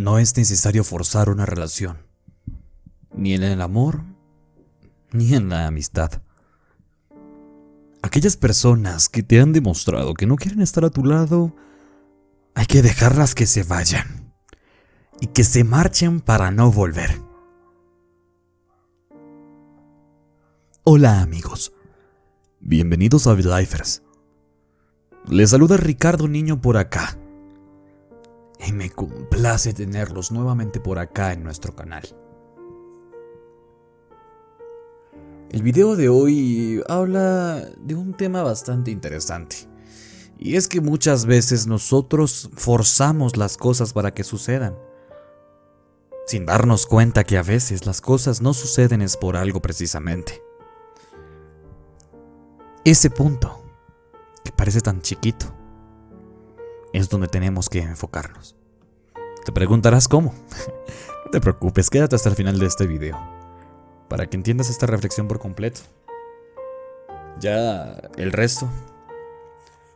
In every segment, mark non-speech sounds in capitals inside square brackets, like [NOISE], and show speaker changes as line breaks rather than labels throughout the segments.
No es necesario forzar una relación, ni en el amor, ni en la amistad. Aquellas personas que te han demostrado que no quieren estar a tu lado, hay que dejarlas que se vayan y que se marchen para no volver. Hola amigos, bienvenidos a Lifers. Les saluda Ricardo Niño por acá y me complace tenerlos nuevamente por acá en nuestro canal. El video de hoy habla de un tema bastante interesante. Y es que muchas veces nosotros forzamos las cosas para que sucedan. Sin darnos cuenta que a veces las cosas no suceden es por algo precisamente. Ese punto, que parece tan chiquito, es donde tenemos que enfocarnos. Te preguntarás cómo. [LAUGHS] no te preocupes, quédate hasta el final de este video, para que entiendas esta reflexión por completo. Ya el resto,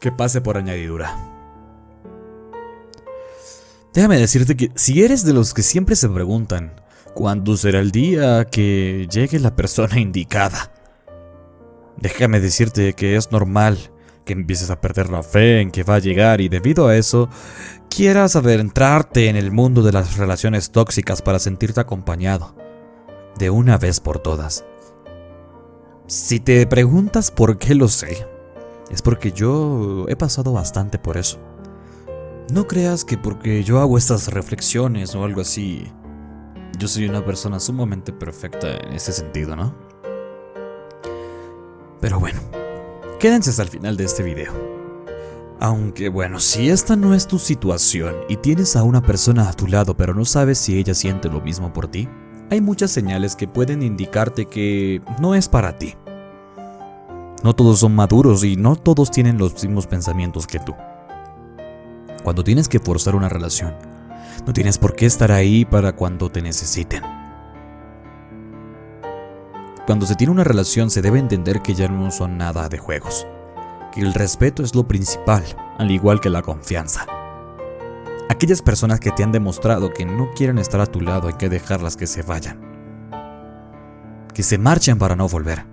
que pase por añadidura. Déjame decirte que si eres de los que siempre se preguntan, ¿cuándo será el día que llegue la persona [LAUGHS] indicada? Déjame decirte que es normal que empieces a perder la fe en que va a llegar y debido a eso quieras adentrarte en el mundo de las relaciones tóxicas para sentirte acompañado, de una vez por todas. Si te preguntas por qué lo sé, es porque yo he pasado bastante por eso. No creas que porque yo hago estas reflexiones o algo así, yo soy una persona sumamente perfecta en ese sentido, ¿no? Pero bueno, Quédense hasta el final de este video. Aunque bueno, si esta no es tu situación y tienes a una persona a tu lado pero no sabes si ella siente lo mismo por ti, hay muchas señales que pueden indicarte que no es para ti. No todos son maduros y no todos tienen los mismos pensamientos que tú. Cuando tienes que forzar una relación, no tienes por qué estar ahí para cuando te necesiten. Cuando se tiene una relación se debe entender que ya no son nada de juegos, que el respeto es lo principal, al igual que la confianza. Aquellas personas que te han demostrado que no quieren estar a tu lado hay que dejarlas que se vayan. Que se marchen para no volver.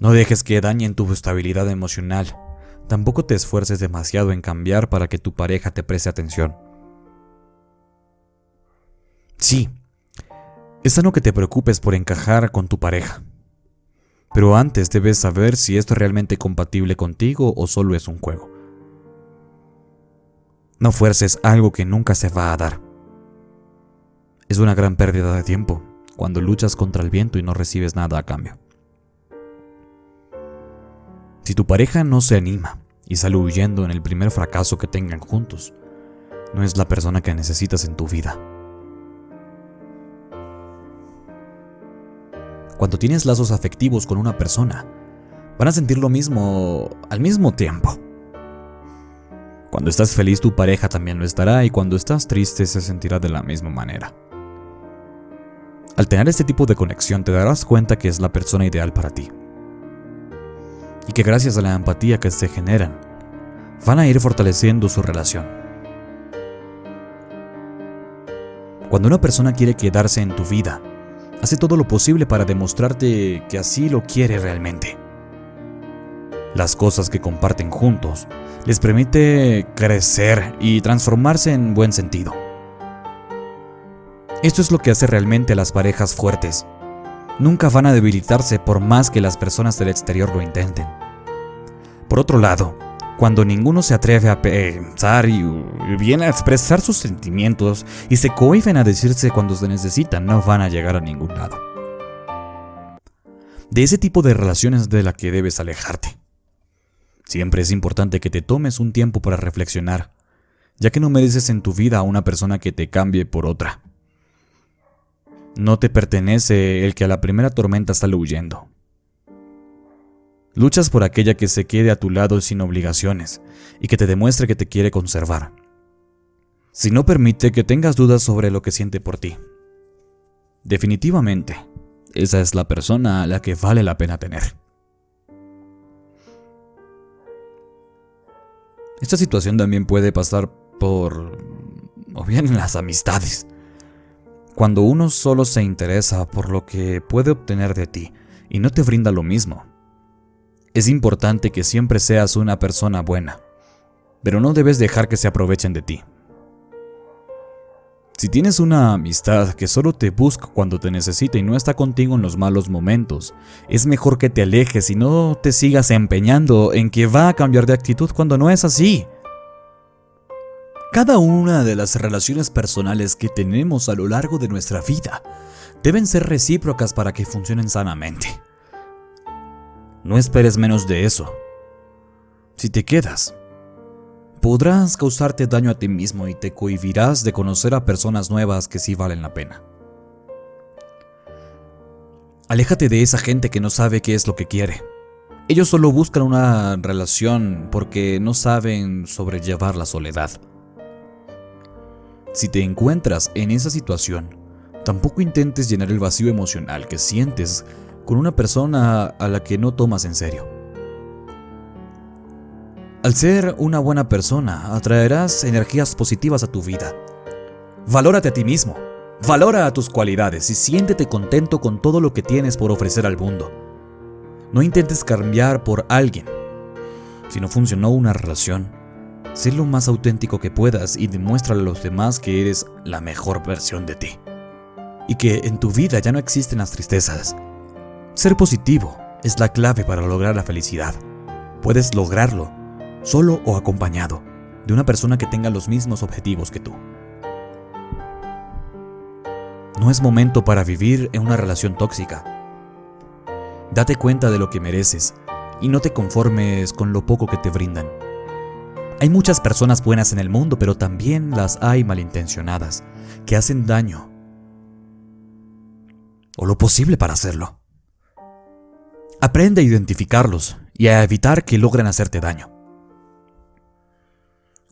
No dejes que dañen tu estabilidad emocional. Tampoco te esfuerces demasiado en cambiar para que tu pareja te preste atención. Sí, es sano que te preocupes por encajar con tu pareja. Pero antes debes saber si esto es realmente compatible contigo o solo es un juego. No fuerces algo que nunca se va a dar. Es una gran pérdida de tiempo cuando luchas contra el viento y no recibes nada a cambio. Si tu pareja no se anima y sale huyendo en el primer fracaso que tengan juntos, no es la persona que necesitas en tu vida. Cuando tienes lazos afectivos con una persona, van a sentir lo mismo al mismo tiempo. Cuando estás feliz tu pareja también lo estará y cuando estás triste se sentirá de la misma manera. Al tener este tipo de conexión te darás cuenta que es la persona ideal para ti. Y que gracias a la empatía que se generan, van a ir fortaleciendo su relación. Cuando una persona quiere quedarse en tu vida, hace todo lo posible para demostrarte que así lo quiere realmente. Las cosas que comparten juntos les permite crecer y transformarse en buen sentido. Esto es lo que hace realmente a las parejas fuertes. Nunca van a debilitarse por más que las personas del exterior lo intenten. Por otro lado, cuando ninguno se atreve a pensar y viene a expresar sus sentimientos y se cohiben a decirse cuando se necesitan, no van a llegar a ningún lado. De ese tipo de relaciones de la que debes alejarte. Siempre es importante que te tomes un tiempo para reflexionar, ya que no mereces en tu vida a una persona que te cambie por otra. No te pertenece el que a la primera tormenta sale huyendo. Luchas por aquella que se quede a tu lado sin obligaciones y que te demuestre que te quiere conservar. Si no permite que tengas dudas sobre lo que siente por ti. Definitivamente, esa es la persona a la que vale la pena tener. Esta situación también puede pasar por o bien las amistades. Cuando uno solo se interesa por lo que puede obtener de ti y no te brinda lo mismo, es importante que siempre seas una persona buena, pero no debes dejar que se aprovechen de ti. Si tienes una amistad que solo te busca cuando te necesita y no está contigo en los malos momentos, es mejor que te alejes y no te sigas empeñando en que va a cambiar de actitud cuando no es así. Cada una de las relaciones personales que tenemos a lo largo de nuestra vida deben ser recíprocas para que funcionen sanamente. No esperes menos de eso. Si te quedas, podrás causarte daño a ti mismo y te cohibirás de conocer a personas nuevas que sí valen la pena. Aléjate de esa gente que no sabe qué es lo que quiere. Ellos solo buscan una relación porque no saben sobrellevar la soledad. Si te encuentras en esa situación, tampoco intentes llenar el vacío emocional que sientes con una persona a la que no tomas en serio. Al ser una buena persona, atraerás energías positivas a tu vida. Valórate a ti mismo, valora a tus cualidades y siéntete contento con todo lo que tienes por ofrecer al mundo. No intentes cambiar por alguien. Si no funcionó una relación, sé lo más auténtico que puedas y demuéstrale a los demás que eres la mejor versión de ti. Y que en tu vida ya no existen las tristezas. Ser positivo es la clave para lograr la felicidad. Puedes lograrlo solo o acompañado, de una persona que tenga los mismos objetivos que tú. No es momento para vivir en una relación tóxica. Date cuenta de lo que mereces y no te conformes con lo poco que te brindan. Hay muchas personas buenas en el mundo, pero también las hay malintencionadas, que hacen daño. O lo posible para hacerlo. Aprende a identificarlos y a evitar que logren hacerte daño.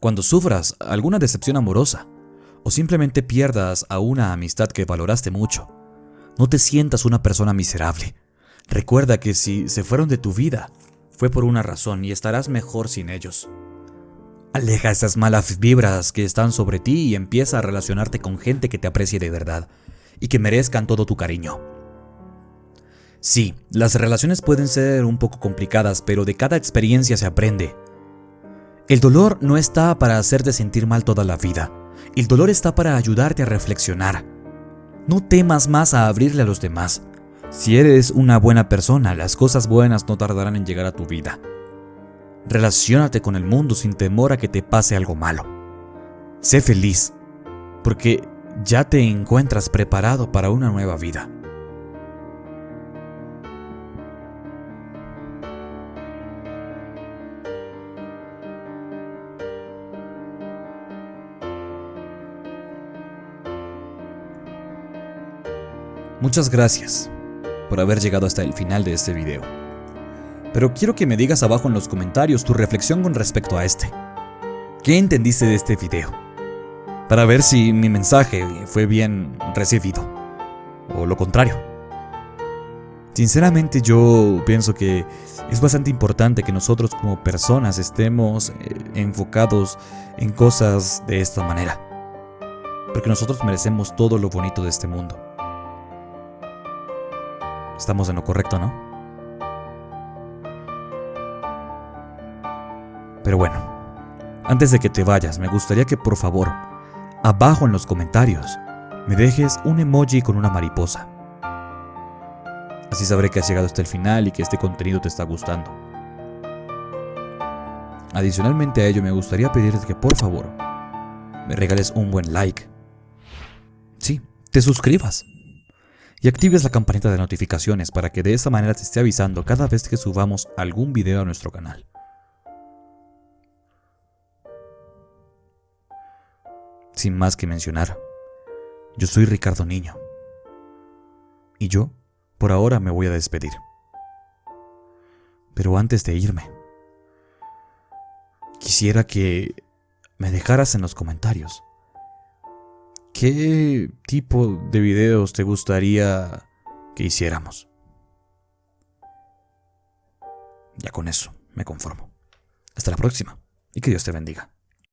Cuando sufras alguna decepción amorosa o simplemente pierdas a una amistad que valoraste mucho, no te sientas una persona miserable. Recuerda que si se fueron de tu vida, fue por una razón y estarás mejor sin ellos. Aleja esas malas vibras que están sobre ti y empieza a relacionarte con gente que te aprecie de verdad y que merezcan todo tu cariño. Sí, las relaciones pueden ser un poco complicadas, pero de cada experiencia se aprende. El dolor no está para hacerte sentir mal toda la vida. El dolor está para ayudarte a reflexionar. No temas más a abrirle a los demás. Si eres una buena persona, las cosas buenas no tardarán en llegar a tu vida. Relaciónate con el mundo sin temor a que te pase algo malo. Sé feliz, porque ya te encuentras preparado para una nueva vida. Muchas gracias por haber llegado hasta el final de este video. Pero quiero que me digas abajo en los comentarios tu reflexión con respecto a este. ¿Qué entendiste de este video? Para ver si mi mensaje fue bien recibido. O lo contrario. Sinceramente yo pienso que es bastante importante que nosotros como personas estemos eh, enfocados en cosas de esta manera. Porque nosotros merecemos todo lo bonito de este mundo. Estamos en lo correcto, ¿no? Pero bueno, antes de que te vayas, me gustaría que por favor, abajo en los comentarios, me dejes un emoji con una mariposa. Así sabré que has llegado hasta el final y que este contenido te está gustando. Adicionalmente a ello, me gustaría pedirte que por favor, me regales un buen like. Sí, te suscribas y actives la campanita de notificaciones para que de esta manera te esté avisando cada vez que subamos algún video a nuestro canal. Sin más que mencionar, yo soy Ricardo Niño. Y yo, por ahora, me voy a despedir. Pero antes de irme, quisiera que me dejaras en los comentarios ¿Qué tipo de videos te gustaría que hiciéramos? Ya con eso me conformo. Hasta la próxima y que Dios te bendiga.